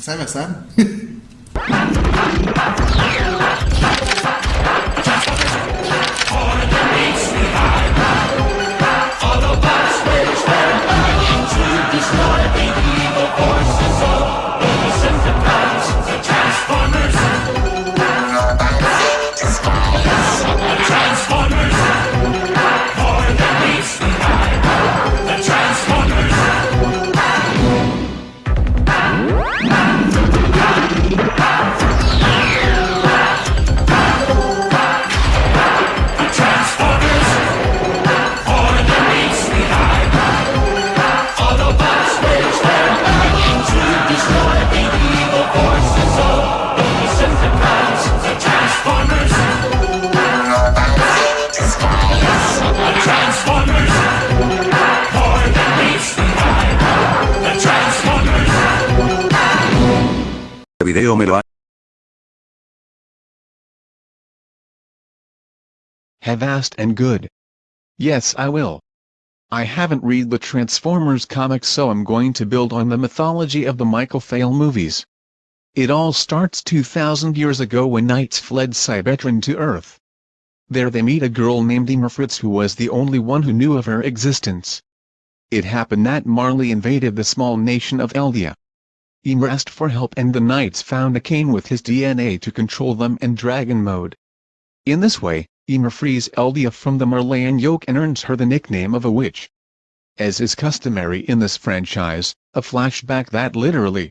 sai, vai sabe? me lo ha... Have asked and good. Yes I will. I haven't read the Transformers comics so I'm going to build on the mythology of the Michael Phail movies. It all starts 2000 years ago when knights fled Cybertron to Earth. There they meet a girl named Ymir Fritz who was the only one who knew of her existence. It happened that Marley invaded the small nation of Eldia. Ymir asked for help and the knights found a cane with his DNA to control them in dragon mode. In this way, Ymir frees Eldia from the Marleyan yoke and earns her the nickname of a witch. As is customary in this franchise, a flashback that literally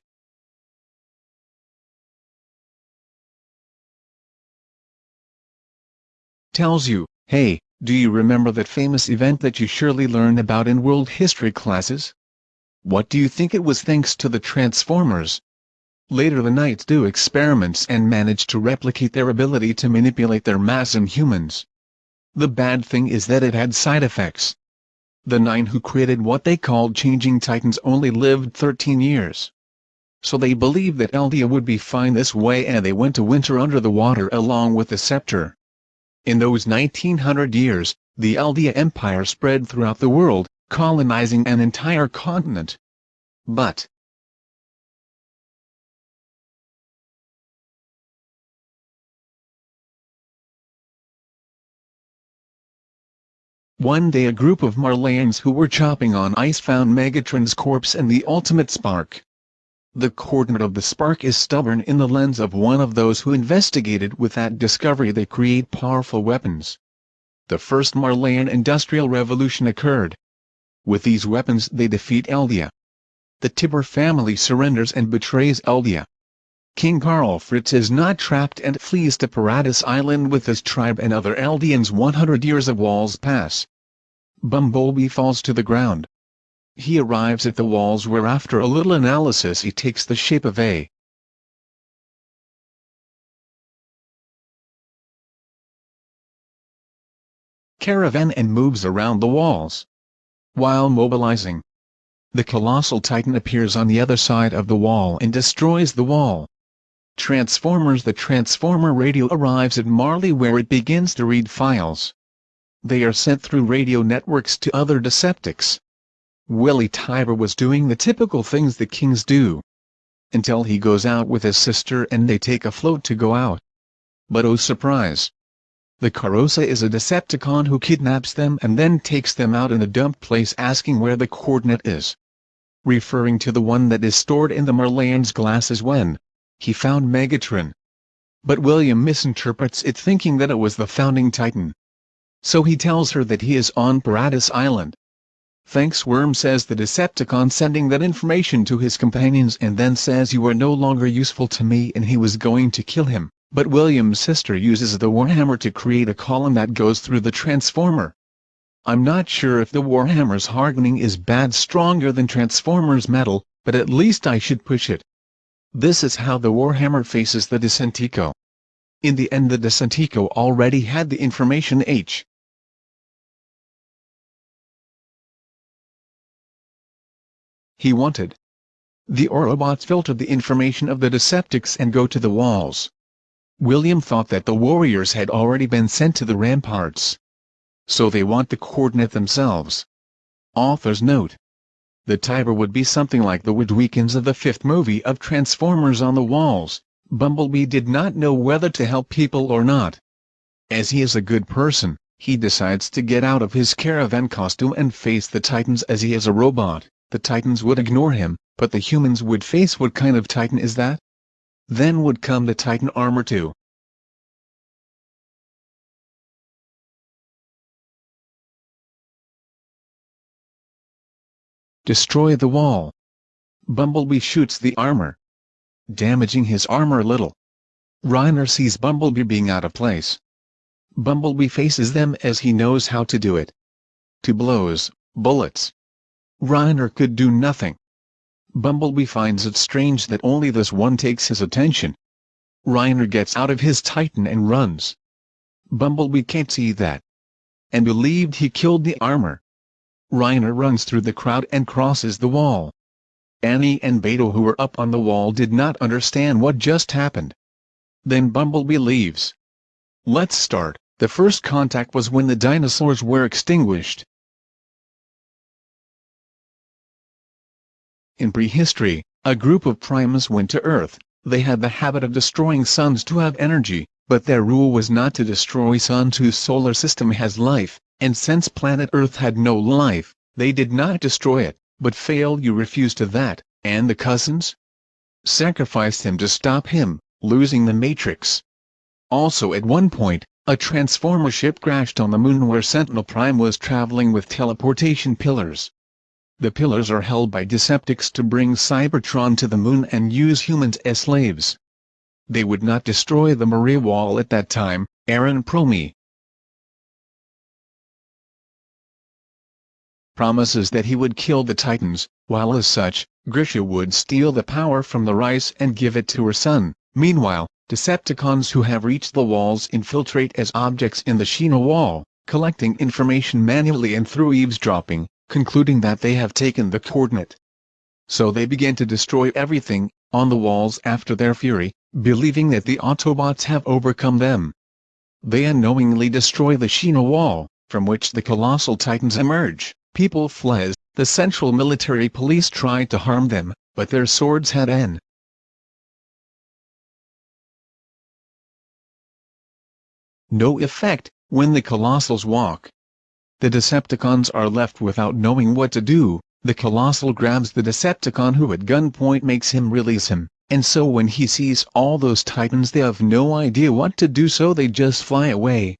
tells you, hey, do you remember that famous event that you surely learned about in world history classes? What do you think it was thanks to the Transformers? Later the Knights do experiments and manage to replicate their ability to manipulate their mass in humans. The bad thing is that it had side effects. The nine who created what they called Changing Titans only lived 13 years. So they believed that Eldia would be fine this way and they went to winter under the water along with the Scepter. In those 1900 years, the Eldia Empire spread throughout the world, colonizing an entire continent. But, One day a group of Marleyans who were chopping on ice found Megatron's corpse and the ultimate spark. The coordinate of the spark is stubborn in the lens of one of those who investigated with that discovery they create powerful weapons. The first Marleyan industrial revolution occurred, with these weapons they defeat Eldia. The Tybur family surrenders and betrays Eldia. King Karl Fritz is not trapped and flees to Paradis Island with his tribe and other Eldians 100 years of walls pass. Bumblebee falls to the ground. He arrives at the walls where after a little analysis he takes the shape of a caravan and moves around the walls while mobilizing. The colossal titan appears on the other side of the wall and destroys the wall. Transformers The Transformer radio arrives at Marley where it begins to read files. They are sent through radio networks to other Decepticons. Willy Tybur was doing the typical things the kings do. Until he goes out with his sister and they take a float to go out. But oh surprise! The Carosa is a Decepticon who kidnaps them and then takes them out in a dump place asking where the coordinate is. Referring to the one that is stored in the Marleyan's glasses when he found Megatron. But William misinterprets it thinking that it was the founding titan. So he tells her that he is on Paradis Island. Thanks Worm says the Decepticon sending that information to his companions and then says you are no longer useful to me and he was going to kill him. But William's sister uses the Warhammer to create a column that goes through the Transformer. I'm not sure if the Warhammer's hardening is bad stronger than Transformer's metal, but at least I should push it. This is how the Warhammer faces the Decepticon. In the end the Decepticon already had the information H. He wanted. The Autobots filter the information of the Decepticons and go to the walls. William thought that the warriors had already been sent to the ramparts. So they want the coordinate themselves. Author's note. the Tybur would be something like the Witwiccans of the fifth movie of Transformers on the walls. Bumblebee did not know whether to help people or not. As he is a good person, he decides to get out of his caravan costume and face the Titans as he is a robot. The Titans would ignore him, but the humans would face what kind of Titan is that? Then would come the Titan armor too. Destroy the wall. Bumblebee shoots the armor, damaging his armor a little. Reiner sees Bumblebee being out of place. Bumblebee faces them as he knows how to do it. Two blows, bullets. Reiner could do nothing. Bumblebee finds it strange that only this one takes his attention. Reiner gets out of his Titan and runs. Bumblebee can't see that. And believed he killed the armor. Reiner runs through the crowd and crosses the wall. Annie and Beto who were up on the wall did not understand what just happened. Then Bumblebee leaves. Let's start. The first contact was when the dinosaurs were extinguished. In prehistory, a group of primates went to Earth. They had the habit of destroying suns to have energy, but their rule was not to destroy suns whose solar system has life, and since planet Earth had no life, they did not destroy it, but failed you refused to that, and the cousins? Sacrificed him to stop him, losing the Matrix. Also at one point, a transformer ship crashed on the moon where Sentinel Prime was traveling with teleportation pillars. The pillars are held by Decepticons to bring Cybertron to the moon and use humans as slaves. They would not destroy the Maria Wall at that time, Eren Promey, promises that he would kill the Titans, while as such, Grisha would steal the power from the rice and give it to her son. Meanwhile, Decepticons who have reached the walls infiltrate as objects in the Sina wall, collecting information manually and through eavesdropping, concluding that they have taken the coordinate. So they begin to destroy everything, on the walls after their fury, believing that the Autobots have overcome them. They unknowingly destroy the Sina wall, from which the colossal titans emerge. People fled, the Central Military Police tried to harm them, but their swords had n. no effect, when the Colossals walk. The Decepticons are left without knowing what to do, the Colossal grabs the Decepticon who at gunpoint makes him release him, and so when he sees all those Titans they have no idea what to do so they just fly away.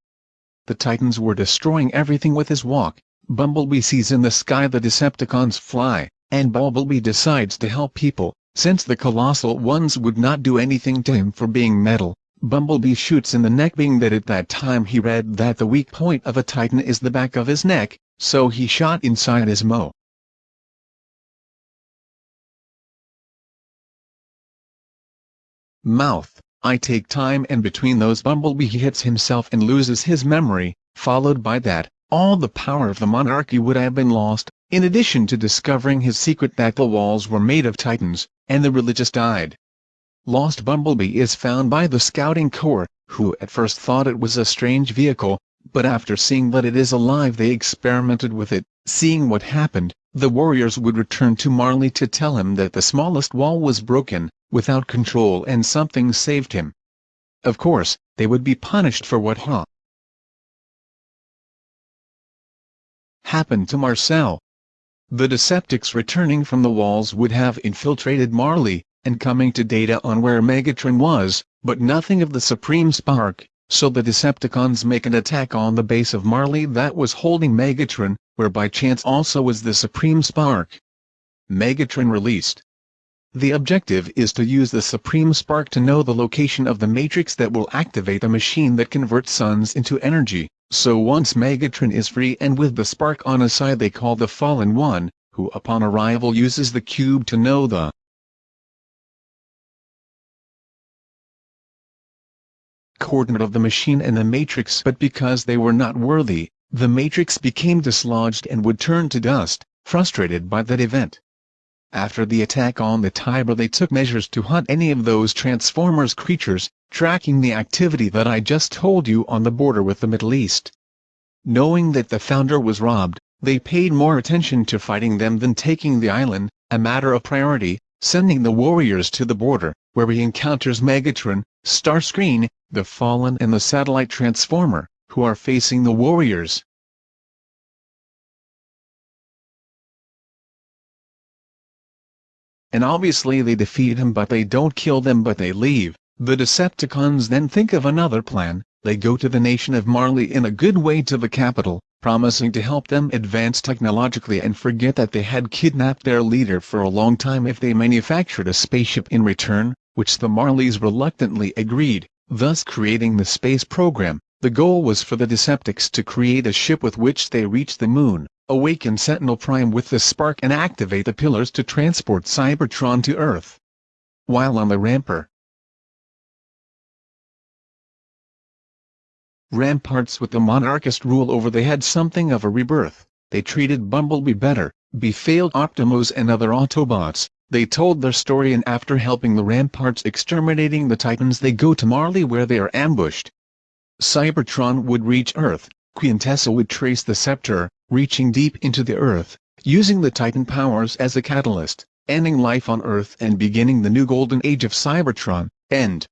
The Titans were destroying everything with his walk, Bumblebee sees in the sky the Decepticons fly, and Bumblebee decides to help people, since the colossal ones would not do anything to him for being metal. Bumblebee shoots in the neck being that at that time he read that the weak point of a titan is the back of his neck, so he shot inside his mo. Mouth, I take time and between those Bumblebee hits himself and loses his memory, followed by that, all the power of the monarchy would have been lost, in addition to discovering his secret that the walls were made of titans, and the religious died. Lost Bumblebee is found by the Scouting Corps, who at first thought it was a strange vehicle, but after seeing that it is alive they experimented with it, seeing what happened, the warriors would return to Marley to tell him that the smallest wall was broken, without control and something saved him. Of course, they would be punished for what Ha happened to Marcel. The Decepticons returning from the walls would have infiltrated Marley, and coming to data on where Megatron was, but nothing of the Supreme Spark, so the Decepticons make an attack on the base of Marley that was holding Megatron, where by chance also was the Supreme Spark. Megatron released. The objective is to use the Supreme Spark to know the location of the matrix that will activate the machine that converts suns into energy. So once Megatron is free and with the spark on his side they call the Fallen One, who upon arrival uses the cube to know the coordinate of the machine and the matrix but because they were not worthy, the matrix became dislodged and would turn to dust, frustrated by that event. After the attack on the Tybur they took measures to hunt any of those Transformers creatures, tracking the activity that I just told you on the border with the Middle East. Knowing that the founder was robbed, They paid more attention to fighting them than taking the island, a matter of priority, sending the warriors to the border, where he encounters Megatron, Starscream, the Fallen and the Satellite Transformer, who are facing the warriors. And obviously they defeat him but they don't kill them but they leave. The Decepticons then think of another plan, they go to the nation of Marley in a good way to the capital, promising to help them advance technologically and forget that they had kidnapped their leader for a long time if they manufactured a spaceship in return, which the Marleys reluctantly agreed, thus creating the space program. The goal was for the Decepticons to create a ship with which they reach the moon, awaken Sentinel Prime with the spark and activate the pillars to transport Cybertron to Earth. While on the ramper, ramparts with the monarchist rule over they had something of a rebirth, they treated Bumblebee better, befailed Optimus and other Autobots, they told their story and after helping the ramparts exterminating the Titans they go to Marley where they are ambushed. Cybertron would reach Earth, Quintessa would trace the scepter, reaching deep into the Earth, using the Titan powers as a catalyst, ending life on Earth and beginning the new golden age of Cybertron, end.